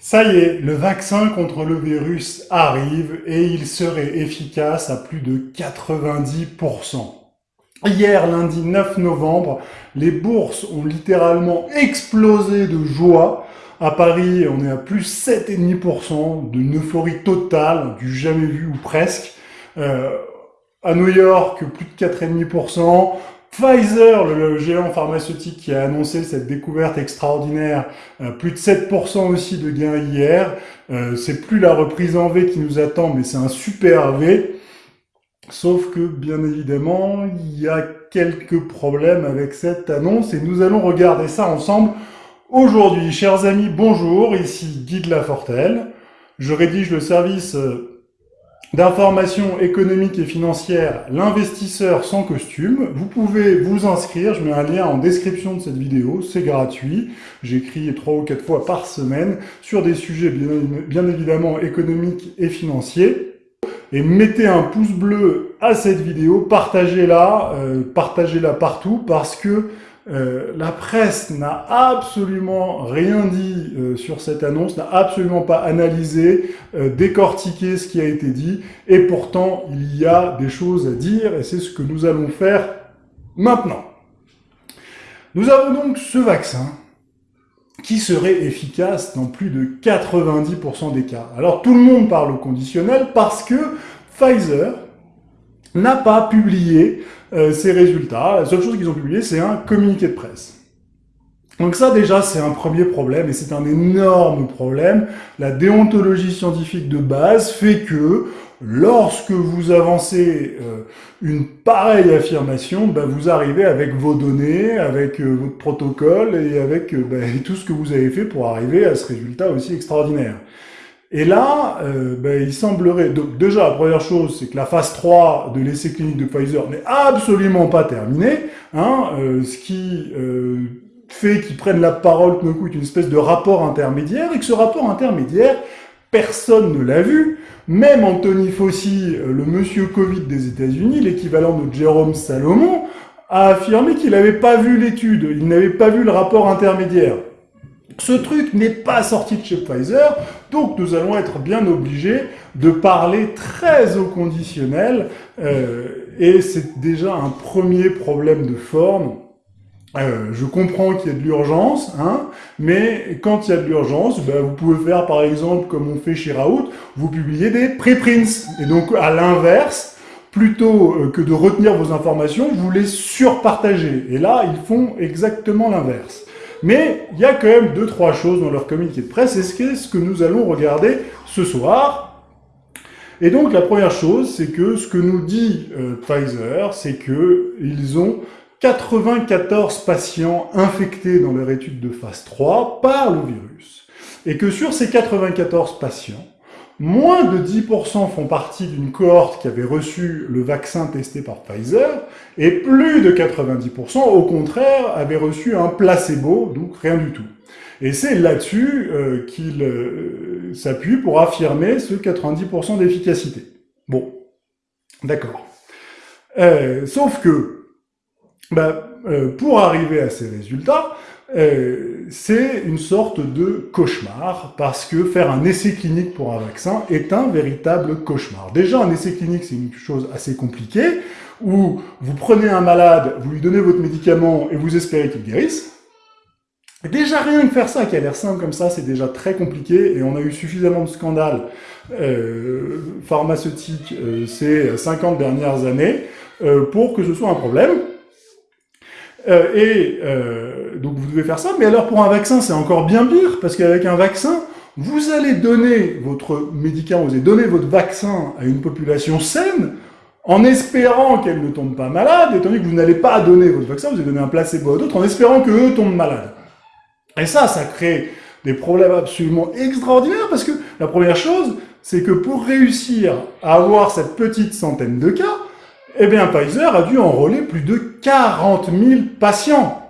Ça y est, le vaccin contre le virus arrive et il serait efficace à plus de 90%. Hier, lundi 9 novembre, les bourses ont littéralement explosé de joie. À Paris, on est à plus 7,5%, d'une euphorie totale, du jamais vu ou presque. Euh, à New York, plus de 4,5%. Pfizer, le, géant pharmaceutique qui a annoncé cette découverte extraordinaire, euh, plus de 7% aussi de gains hier. Euh, c'est plus la reprise en V qui nous attend, mais c'est un super V. Sauf que, bien évidemment, il y a quelques problèmes avec cette annonce et nous allons regarder ça ensemble aujourd'hui. Chers amis, bonjour, ici Guy de Lafortelle. Je rédige le service euh, d'information économique et financière, l'investisseur sans costume. Vous pouvez vous inscrire, je mets un lien en description de cette vidéo, c'est gratuit. J'écris trois ou quatre fois par semaine sur des sujets bien, bien évidemment économiques et financiers et mettez un pouce bleu à cette vidéo, partagez-la, euh, partagez-la partout parce que euh, la presse n'a absolument rien dit euh, sur cette annonce, n'a absolument pas analysé, décortiqué ce qui a été dit, et pourtant il y a des choses à dire, et c'est ce que nous allons faire maintenant. Nous avons donc ce vaccin, qui serait efficace dans plus de 90% des cas. Alors tout le monde parle au conditionnel parce que Pfizer n'a pas publié euh, ses résultats. La seule chose qu'ils ont publié, c'est un communiqué de presse. Donc ça déjà c'est un premier problème et c'est un énorme problème. La déontologie scientifique de base fait que lorsque vous avancez euh, une pareille affirmation, bah, vous arrivez avec vos données, avec euh, votre protocole et avec bah, tout ce que vous avez fait pour arriver à ce résultat aussi extraordinaire. Et là, bah, il semblerait... Donc déjà, la première chose, c'est que la phase 3 de l'essai clinique de Pfizer n'est absolument pas terminée, hein, ce qui fait qu'ils prennent la parole tout d'un coup une espèce de rapport intermédiaire, et que ce rapport intermédiaire, personne ne l'a vu. Même Anthony Fauci, euh, le monsieur Covid des États-Unis, l'équivalent de Jérôme Salomon, a affirmé qu'il n'avait pas vu l'étude, il n'avait pas vu le rapport intermédiaire. Ce truc n'est pas sorti de chez Pfizer, donc nous allons être bien obligés de parler très au conditionnel, euh, et c'est déjà un premier problème de forme euh, je comprends qu'il y a de l'urgence, hein, mais quand il y a de l'urgence, ben, vous pouvez faire par exemple comme on fait chez Raoult, vous publiez des preprints. Et donc à l'inverse, plutôt euh, que de retenir vos informations, vous les surpartagez. Et là, ils font exactement l'inverse. Mais il y a quand même deux, trois choses dans leur communiqué de presse, et c'est ce que nous allons regarder ce soir. Et donc la première chose, c'est que ce que nous dit euh, Pfizer, c'est qu'ils ont 94 patients infectés dans leur étude de phase 3 par le virus, et que sur ces 94 patients, moins de 10% font partie d'une cohorte qui avait reçu le vaccin testé par Pfizer, et plus de 90% au contraire avaient reçu un placebo, donc rien du tout. Et c'est là-dessus euh, qu'il euh, s'appuie pour affirmer ce 90% d'efficacité. Bon, d'accord. Euh, sauf que bah, euh, pour arriver à ces résultats, euh, c'est une sorte de cauchemar, parce que faire un essai clinique pour un vaccin est un véritable cauchemar. Déjà, un essai clinique, c'est une chose assez compliquée, où vous prenez un malade, vous lui donnez votre médicament et vous espérez qu'il guérisse. Déjà, rien que faire ça, qui a l'air simple comme ça, c'est déjà très compliqué, et on a eu suffisamment de scandales euh, pharmaceutiques euh, ces 50 dernières années euh, pour que ce soit un problème. Euh, et euh, donc vous devez faire ça, mais alors pour un vaccin, c'est encore bien pire, parce qu'avec un vaccin, vous allez donner votre médicament, vous allez donner votre vaccin à une population saine, en espérant qu'elle ne tombe pas malade, étant donné que vous n'allez pas donner votre vaccin, vous allez donner un placebo à d'autres, en espérant qu'eux tombent malades. Et ça, ça crée des problèmes absolument extraordinaires, parce que la première chose, c'est que pour réussir à avoir cette petite centaine de cas, eh bien, Pfizer a dû enrôler plus de 40 000 patients.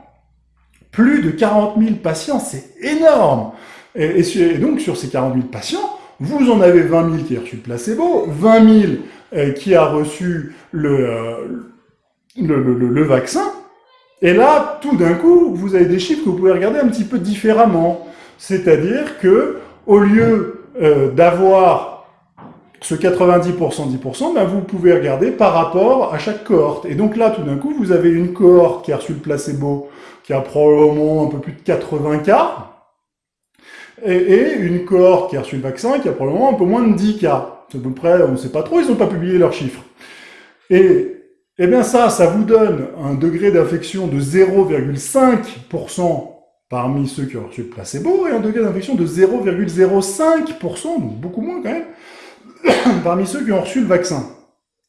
Plus de 40 000 patients, c'est énorme. Et, donc, sur ces 40 000 patients, vous en avez 20 000 qui ont reçu le placebo, 20 000 euh, qui a reçu euh, le, le, vaccin, et là, tout d'un coup, vous avez des chiffres que vous pouvez regarder un petit peu différemment. C'est-à-dire que au lieu euh, d'avoir ce 90%, 10%, ben vous pouvez regarder par rapport à chaque cohorte. Et donc là, tout d'un coup, vous avez une cohorte qui a reçu le placebo, qui a probablement un peu plus de 80 cas, et, une cohorte qui a reçu le vaccin, qui a probablement un peu moins de 10 cas. C'est à peu près, on ne sait pas trop, ils n'ont pas publié leurs chiffres. Et, eh bien ça, ça vous donne un degré d'infection de 0,5% parmi ceux qui ont reçu le placebo, et un degré d'infection de 0,05%, donc beaucoup moins quand même, parmi ceux qui ont reçu le vaccin.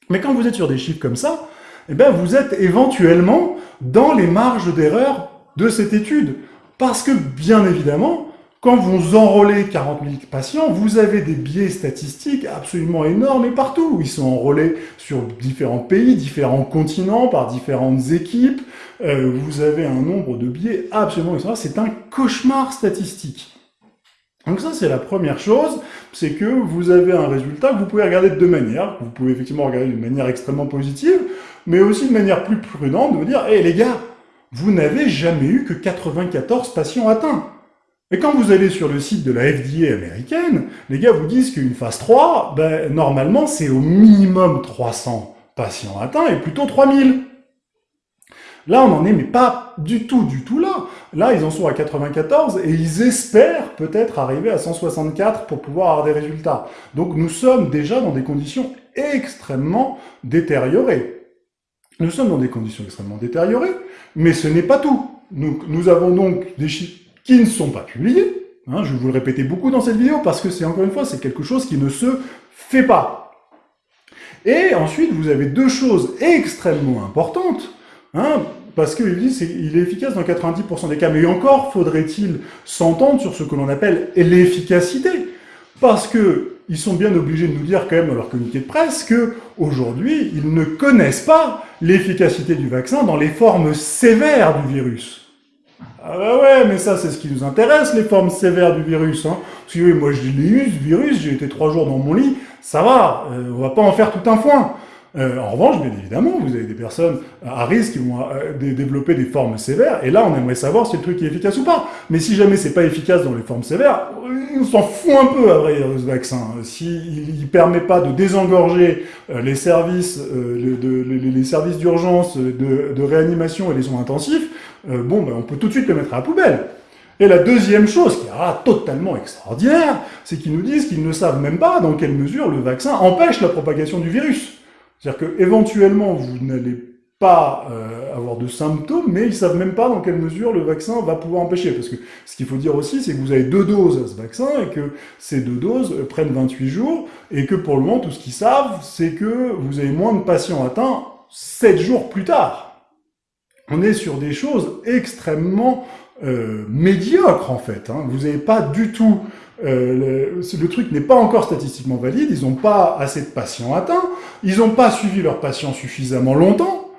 Mais quand vous êtes sur des chiffres comme ça, eh bien vous êtes éventuellement dans les marges d'erreur de cette étude. Parce que, bien évidemment, quand vous enrôlez 40 000 patients, vous avez des biais statistiques absolument énormes et partout. Ils sont enrôlés sur différents pays, différents continents, par différentes équipes. Euh, vous avez un nombre de biais absolument extraordinaire. C'est un cauchemar statistique. Donc ça, c'est la première chose, c'est que vous avez un résultat que vous pouvez regarder de deux manières. Vous pouvez effectivement regarder d'une manière extrêmement positive, mais aussi de manière plus prudente, de vous dire, hé les gars, vous n'avez jamais eu que 94 patients atteints. Et quand vous allez sur le site de la FDA américaine, les gars vous disent qu'une phase 3, ben, normalement, c'est au minimum 300 patients atteints et plutôt 3000. Là, on n'en est mais pas du tout, du tout là. Là, ils en sont à 94 et ils espèrent peut-être arriver à 164 pour pouvoir avoir des résultats. Donc nous sommes déjà dans des conditions extrêmement détériorées. Nous sommes dans des conditions extrêmement détériorées, mais ce n'est pas tout. Nous, nous avons donc des chiffres qui ne sont pas publiés. Hein, je vais vous le répéter beaucoup dans cette vidéo parce que c'est encore une fois, c'est quelque chose qui ne se fait pas. Et ensuite, vous avez deux choses extrêmement importantes. Hein, parce qu'il dit qu'il est efficace dans 90% des cas. Mais encore faudrait-il s'entendre sur ce que l'on appelle l'efficacité. Parce que ils sont bien obligés de nous dire quand même dans leur communiqué de presse que aujourd'hui ils ne connaissent pas l'efficacité du vaccin dans les formes sévères du virus. Ah bah ouais, mais ça c'est ce qui nous intéresse, les formes sévères du virus. Hein. Parce que moi je l'ai eu, ce virus, j'ai été trois jours dans mon lit, ça va, euh, on va pas en faire tout un foin. Euh, en revanche, bien évidemment, vous avez des personnes à risque qui vont euh, développer des formes sévères, et là, on aimerait savoir si le truc est efficace ou pas. Mais si jamais c'est pas efficace dans les formes sévères, on s'en fout un peu, à vrai ce vaccin. S'il ne permet pas de désengorger euh, les services d'urgence, de, réanimation et les soins intensifs, bon, ben, on peut tout de suite le mettre à la poubelle. Et la deuxième chose, qui est totalement extraordinaire, c'est qu'ils nous disent qu'ils ne savent même pas dans quelle mesure le vaccin empêche la propagation du virus. C'est-à-dire qu'éventuellement, vous n'allez pas euh, avoir de symptômes, mais ils savent même pas dans quelle mesure le vaccin va pouvoir empêcher. Parce que ce qu'il faut dire aussi, c'est que vous avez deux doses à ce vaccin, et que ces deux doses prennent 28 jours, et que pour le moment, tout ce qu'ils savent, c'est que vous avez moins de patients atteints 7 jours plus tard. On est sur des choses extrêmement euh, médiocres, en fait. Hein. Vous n'avez pas du tout euh, le, truc n'est pas encore statistiquement valide, ils n'ont pas assez de patients atteints, ils n'ont pas suivi leurs patients suffisamment longtemps,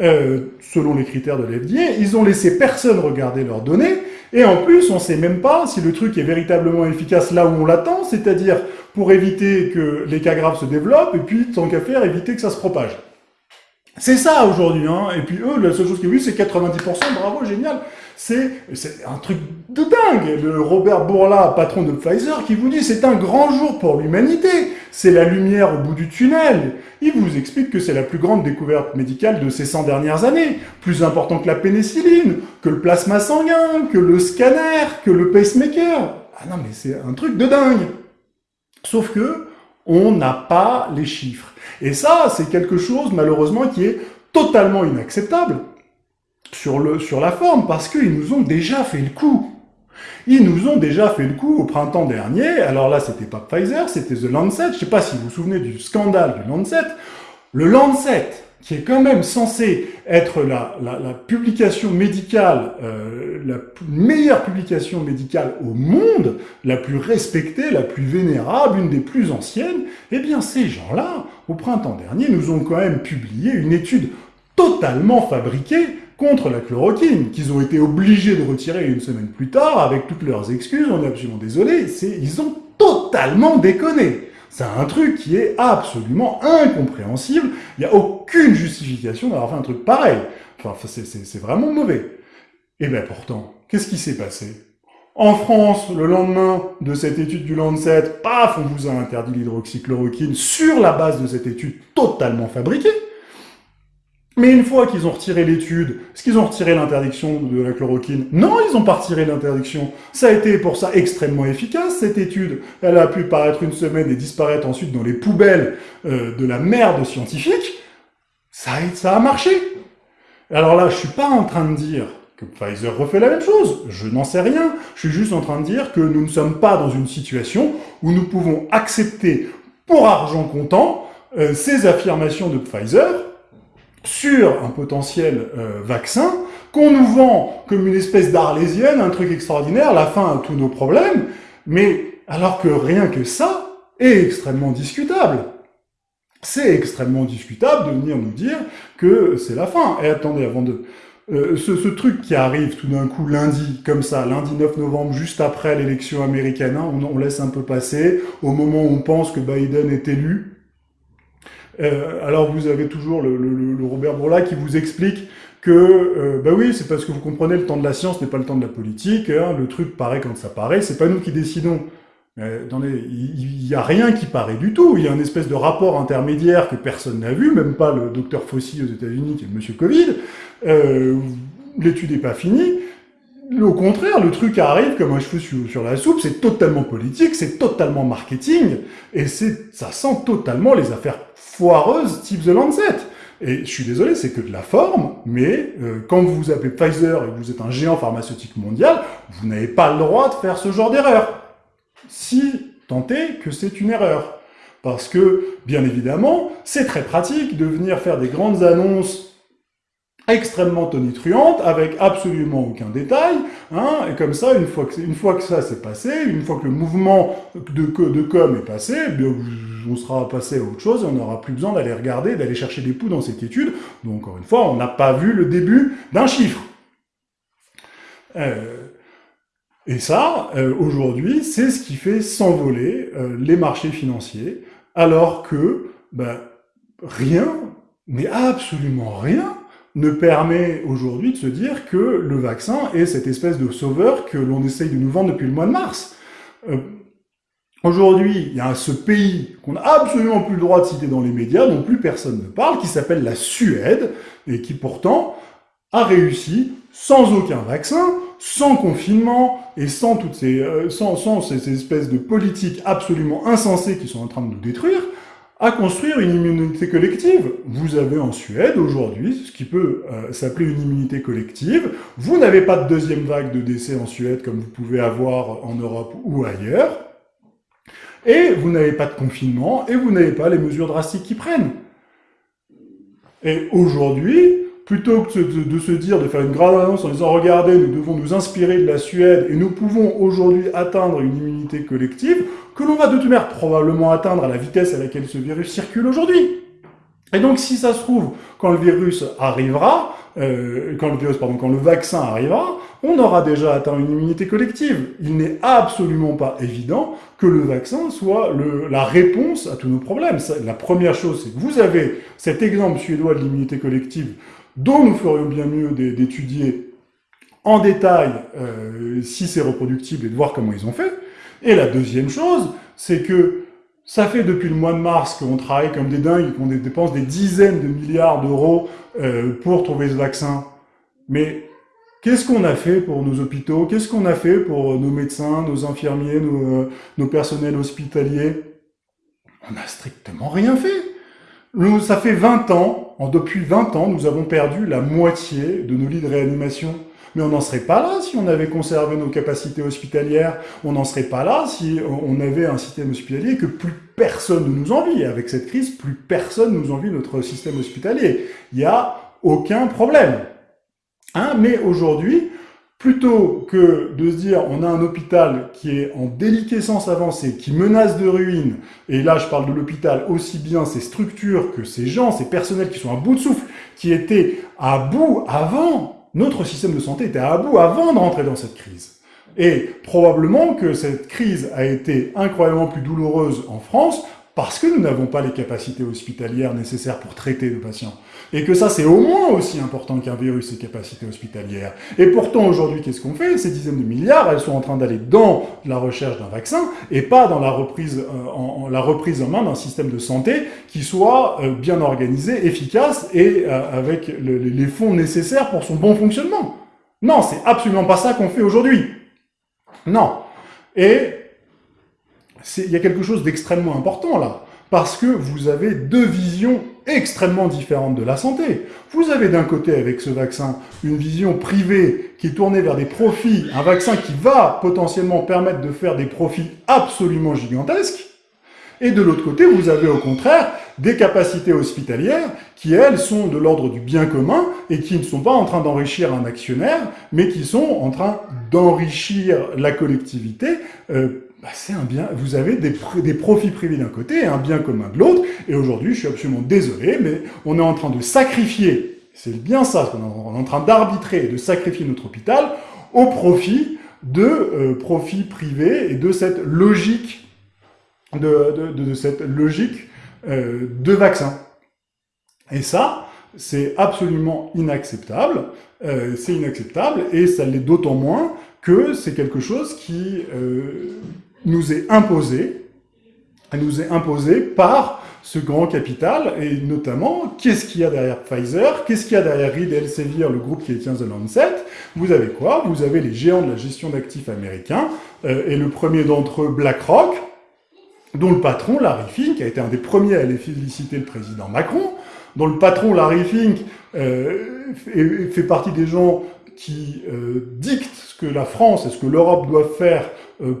euh, selon les critères de l'FDA, ils ont laissé personne regarder leurs données, et en plus, on ne sait même pas si le truc est véritablement efficace là où on l'attend, c'est-à-dire pour éviter que les cas graves se développent, et puis, tant qu'à faire, éviter que ça se propage. C'est ça aujourd'hui, hein. et puis eux, la seule chose qu'ils vu, c'est 90%, bravo, génial c'est un truc de dingue. Le Robert Bourla, patron de Pfizer, qui vous dit c'est un grand jour pour l'humanité, c'est la lumière au bout du tunnel. Il vous explique que c'est la plus grande découverte médicale de ces 100 dernières années, plus important que la pénicilline, que le plasma sanguin, que le scanner, que le pacemaker. Ah non mais c'est un truc de dingue. Sauf que on n'a pas les chiffres. Et ça, c'est quelque chose malheureusement qui est totalement inacceptable sur, le, sur la forme, parce qu'ils nous ont déjà fait le coup. Ils nous ont déjà fait le coup au printemps dernier, alors là c'était pas Pfizer, c'était The Lancet, je sais pas si vous vous souvenez du scandale du Lancet. Le Lancet, qui est quand même censé être la, la, publication médicale, euh, la meilleure publication médicale au monde, la plus respectée, la plus vénérable, une des plus anciennes, eh bien ces gens-là, au printemps dernier, nous ont quand même publié une étude totalement fabriquée contre la chloroquine, qu'ils ont été obligés de retirer une semaine plus tard, avec toutes leurs excuses, on est absolument désolé, ils ont totalement déconné. C'est un truc qui est absolument incompréhensible, il n'y a aucune justification d'avoir fait un truc pareil. Enfin, c'est vraiment mauvais. Et bien pourtant, qu'est-ce qui s'est passé? En France, le lendemain de cette étude du Lancet, paf, on vous a interdit l'hydroxychloroquine sur la base de cette étude totalement fabriquée. Mais une fois qu'ils ont retiré l'étude, est-ce qu'ils ont retiré l'interdiction de la chloroquine Non, ils n'ont pas retiré l'interdiction. Ça a été pour ça extrêmement efficace, cette étude. Elle a pu paraître une semaine et disparaître ensuite dans les poubelles euh, de la merde scientifique. Ça a, marché. Alors là, je suis pas en train de dire que Pfizer refait la même chose. Je n'en sais rien. Je suis juste en train de dire que nous ne sommes pas dans une situation où nous pouvons accepter pour argent comptant euh, ces affirmations de Pfizer sur un potentiel euh, vaccin qu'on nous vend comme une espèce d'arlésienne, un truc extraordinaire, la fin à tous nos problèmes, mais alors que rien que ça est extrêmement discutable. C'est extrêmement discutable de venir nous dire que c'est la fin. Et attendez, avant de... Euh, ce, truc qui arrive tout d'un coup lundi, comme ça, lundi 9 novembre, juste après l'élection américaine, hein, on laisse un peu passer, au moment où on pense que Biden est élu, euh, alors vous avez toujours le, Robert Bourla qui vous explique que, euh, bah oui, c'est parce que vous comprenez, le temps de la science n'est pas le temps de la politique, hein, le truc paraît quand ça paraît, c'est pas nous qui décidons. il n'y a rien qui paraît du tout, il y a une espèce de rapport intermédiaire que personne n'a vu, même pas le docteur Fauci aux États-Unis qui est le monsieur Covid, euh, l'étude n'est pas finie, au contraire, le truc arrive comme un cheveu sur, la soupe, c'est totalement politique, c'est totalement marketing, et ça sent totalement les affaires foireuses type The Lancet. Et je suis désolé, c'est que de la forme, mais euh, quand vous vous appelez Pfizer et que vous êtes un géant pharmaceutique mondial, vous n'avez pas le droit de faire ce genre d'erreur. Si tant est que c'est une erreur. Parce que, bien évidemment, c'est très pratique de venir faire des grandes annonces extrêmement tonitruante, avec absolument aucun détail, hein, et comme ça, une fois que, une fois ça s'est passé, une fois que le mouvement de, de com est passé, eh bien, on sera passé à autre chose, on n'aura plus besoin d'aller regarder, d'aller chercher des poux dans cette étude, donc encore une fois, on n'a pas vu le début d'un chiffre. Euh, et ça, euh, aujourd'hui, c'est ce qui fait s'envoler euh, les marchés financiers, alors que ben, rien, mais absolument rien, ne permet aujourd'hui de se dire que le vaccin est cette espèce de sauveur que l'on essaye de nous vendre depuis le mois de mars. Aujourd'hui, il y a ce pays qu'on n'a absolument plus le droit de citer dans les médias, dont plus personne ne parle, qui s'appelle la Suède, et qui pourtant a réussi, sans aucun vaccin, sans confinement, et sans toutes ces, euh, sans, sans ces espèces de politiques absolument insensées qui sont en train de nous détruire, à construire une immunité collective. Vous avez en Suède aujourd'hui ce qui peut euh, s'appeler une immunité collective. Vous n'avez pas de deuxième vague de décès en Suède comme vous pouvez avoir en Europe ou ailleurs. Et vous n'avez pas de confinement et vous n'avez pas les mesures drastiques qui prennent. Et aujourd'hui, plutôt que de, se dire, de faire une grande annonce en disant « Regardez, nous devons nous inspirer de la Suède et nous pouvons aujourd'hui atteindre une immunité collective », que l'on va de toute manière probablement atteindre à la vitesse à laquelle ce virus circule aujourd'hui. Et donc, si ça se trouve, quand le virus arrivera, euh, quand le virus, pardon, quand le vaccin arrivera, on aura déjà atteint une immunité collective. Il n'est absolument pas évident que le vaccin soit le, la réponse à tous nos problèmes. La première chose, c'est que vous avez cet exemple suédois de l'immunité collective dont nous ferions bien mieux d'étudier en détail euh, si c'est reproductible et de voir comment ils ont fait. Et la deuxième chose, c'est que ça fait depuis le mois de mars qu'on travaille comme des dingues qu'on dépense des dizaines de milliards d'euros euh, pour trouver ce vaccin. Mais qu'est-ce qu'on a fait pour nos hôpitaux? Qu'est-ce qu'on a fait pour nos médecins, nos infirmiers, nos, euh, nos personnels hospitaliers? On n'a strictement rien fait. Ça fait 20 ans, depuis 20 ans, nous avons perdu la moitié de nos lits de réanimation. Mais on n'en serait pas là si on avait conservé nos capacités hospitalières. On n'en serait pas là si on avait un système hospitalier que plus personne ne nous envie. Avec cette crise, plus personne nous envie notre système hospitalier. Il n'y a aucun problème. Hein Mais aujourd'hui, plutôt que de se dire on a un hôpital qui est en déliquescence avancée, qui menace de ruine, et là je parle de l'hôpital aussi bien ses structures que ses gens, ses personnels qui sont à bout de souffle, qui étaient à bout avant, notre système de santé était à bout avant de rentrer dans cette crise. Et probablement que cette crise a été incroyablement plus douloureuse en France parce que nous n'avons pas les capacités hospitalières nécessaires pour traiter nos patients. Et que ça, c'est au moins aussi important qu'un virus, ses capacités hospitalières. Et pourtant, aujourd'hui, qu'est-ce qu'on fait? Ces dizaines de milliards, elles sont en train d'aller dans la recherche d'un vaccin et pas dans la reprise, euh, en, la reprise en main d'un système de santé qui soit euh, bien organisé, efficace et euh, avec les fonds nécessaires pour son bon fonctionnement. Non, c'est absolument pas ça qu'on fait aujourd'hui. Non. Et il y a quelque chose d'extrêmement important là, parce que vous avez deux visions extrêmement différentes de la santé. Vous avez d'un côté, avec ce vaccin, une vision privée qui est tournée vers des profits, un vaccin qui va potentiellement permettre de faire des profits absolument gigantesques, et de l'autre côté, vous avez au contraire des capacités hospitalières qui, elles, sont de l'ordre du bien commun et qui ne sont pas en train d'enrichir un actionnaire, mais qui sont en train d'enrichir la collectivité euh, bah, c'est un bien, vous avez des, des profits privés d'un côté et un bien commun de l'autre, et aujourd'hui, je suis absolument désolé, mais on est en train de sacrifier, c'est bien ça, on est en train d'arbitrer et de sacrifier notre hôpital au profit de euh, profits privés et de cette logique de, de, de cette logique euh, de vaccin. Et ça, c'est absolument inacceptable. Euh, c'est inacceptable et ça l'est d'autant moins que c'est quelque chose qui euh, nous est imposé, nous est imposé par ce grand capital, et notamment, qu'est-ce qu'il y a derrière Pfizer Qu'est-ce qu'il y a derrière Reed Elsevier, le groupe qui détient The Lancet? Vous avez quoi? Vous avez les géants de la gestion d'actifs américains, euh, et le premier d'entre eux, BlackRock, dont le patron, Larry Fink, a été un des premiers à aller féliciter le président Macron, dont le patron, Larry Fink, euh, fait partie des gens qui euh, dictent ce que la France et ce que l'Europe doivent faire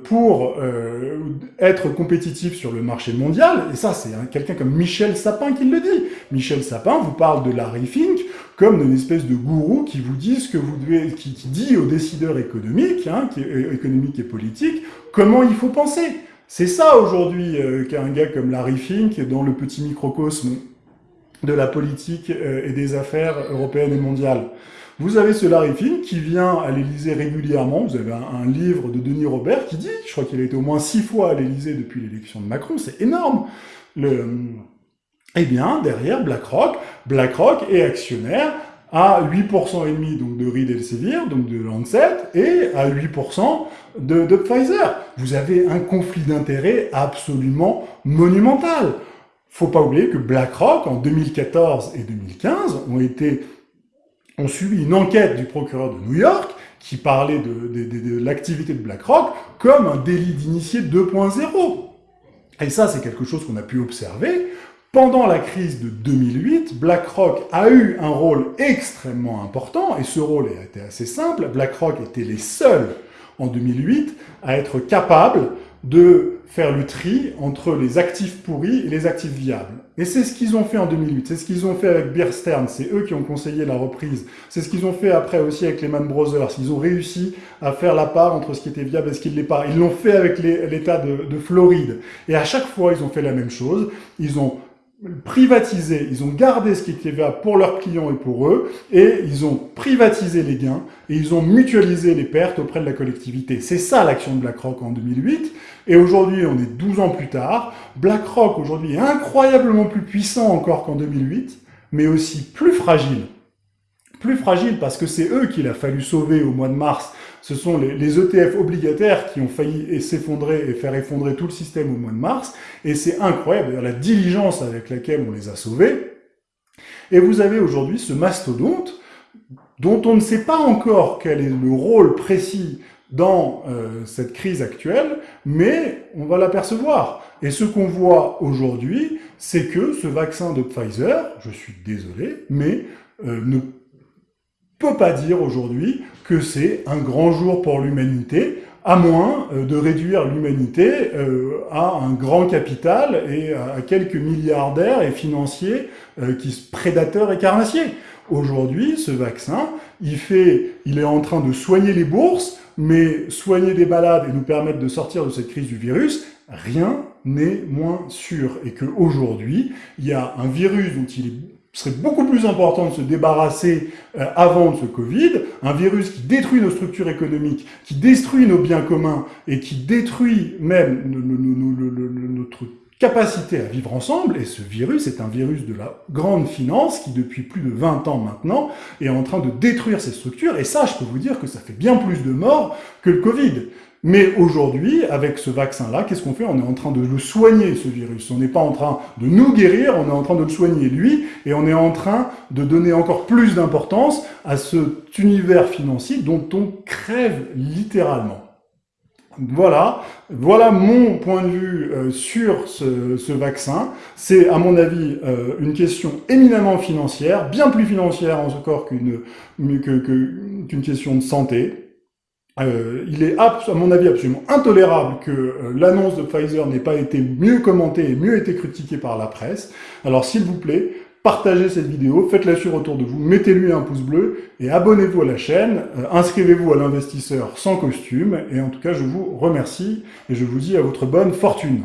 pour euh, être compétitif sur le marché mondial, et ça c'est quelqu'un comme Michel Sapin qui le dit. Michel Sapin vous parle de Larry Fink comme d'une espèce de gourou qui vous dit ce que vous devez, qui, dit aux décideurs économiques, hein, qui, économiques et politiques, comment il faut penser. C'est ça aujourd'hui qu'un gars comme Larry Fink, dans le petit microcosme de la politique et des affaires européennes et mondiales. Vous avez ce Larry Fink qui vient à l'Élysée régulièrement. Vous avez un, livre de Denis Robert qui dit, je crois qu'il a été au moins six fois à l'Élysée depuis l'élection de Macron, c'est énorme. Eh bien, derrière BlackRock, BlackRock est actionnaire à 8% et demi donc de Reed Elsevier, donc de Lancet, et à 8% de, de Pfizer. Vous avez un conflit d'intérêts absolument monumental. Faut pas oublier que BlackRock, en 2014 et 2015, ont été ont suivi une enquête du procureur de New York qui parlait de, l'activité de BlackRock comme un délit d'initié 2.0. Et ça, c'est quelque chose qu'on a pu observer. Pendant la crise de 2008, BlackRock a eu un rôle extrêmement important, et ce rôle a été assez simple. BlackRock était les seuls, en 2008, à être capables de faire le tri entre les actifs pourris et les actifs viables. Et c'est ce qu'ils ont fait en 2008, c'est ce qu'ils ont fait avec Bear Stearns, c'est eux qui ont conseillé la reprise, c'est ce qu'ils ont fait après aussi avec Lehman Brothers, ils ont réussi à faire la part entre ce qui était viable et ce qui ne l'est pas. Ils l'ont fait avec l'État de, de Floride. Et à chaque fois, ils ont fait la même chose, ils ont privatisé, ils ont gardé ce qui était viable pour leurs clients et pour eux, et ils ont privatisé les gains, et ils ont mutualisé les pertes auprès de la collectivité. C'est ça l'action de BlackRock en 2008, et aujourd'hui on est 12 ans plus tard, BlackRock aujourd'hui est incroyablement plus puissant encore qu'en 2008, mais aussi plus fragile. Plus fragile parce que c'est eux qu'il a fallu sauver au mois de mars ce sont les, ETF obligataires qui ont failli s'effondrer et faire effondrer tout le système au mois de mars, et c'est incroyable, la diligence avec laquelle on les a sauvés. Et vous avez aujourd'hui ce mastodonte, dont on ne sait pas encore quel est le rôle précis dans euh, cette crise actuelle, mais on va l'apercevoir. Et ce qu'on voit aujourd'hui, c'est que ce vaccin de Pfizer, je suis désolé, mais euh, peut pas dire aujourd'hui que c'est un grand jour pour l'humanité, à moins euh, de réduire l'humanité euh, à un grand capital et à quelques milliardaires et financiers euh, qui prédateurs et carnassiers. Aujourd'hui, ce vaccin, il, fait, il est en train de soigner les bourses, mais soigner des malades et nous permettre de sortir de cette crise du virus, rien n'est moins sûr. Et qu'aujourd'hui, il y a un virus dont il est serait beaucoup plus important de se débarrasser euh, avant de ce Covid, un virus qui détruit nos structures économiques, qui détruit nos biens communs et qui détruit même notre capacité à vivre ensemble, et ce virus est un virus de la grande finance qui, depuis plus de 20 ans maintenant, est en train de détruire ces structures, et ça, je peux vous dire que ça fait bien plus de morts que le Covid. Mais aujourd'hui, avec ce vaccin-là, qu'est-ce qu'on fait? On est en train de le soigner, ce virus. On n'est pas en train de nous guérir, on est en train de le soigner, lui, et on est en train de donner encore plus d'importance à cet univers financier dont on crève littéralement. Voilà, voilà mon point de vue euh, sur ce, vaccin. C'est, à mon avis, euh, une question éminemment financière, bien plus financière encore qu'une qu'une question de santé. Euh, il est, à mon avis, absolument intolérable que euh, l'annonce de Pfizer n'ait pas été mieux commentée et mieux été critiquée par la presse. Alors, s'il vous plaît, partagez cette vidéo, faites-la sur autour de vous, mettez-lui un pouce bleu et abonnez-vous à la chaîne, euh, inscrivez-vous à l'investisseur sans costume. Et en tout cas, je vous remercie et je vous dis à votre bonne fortune.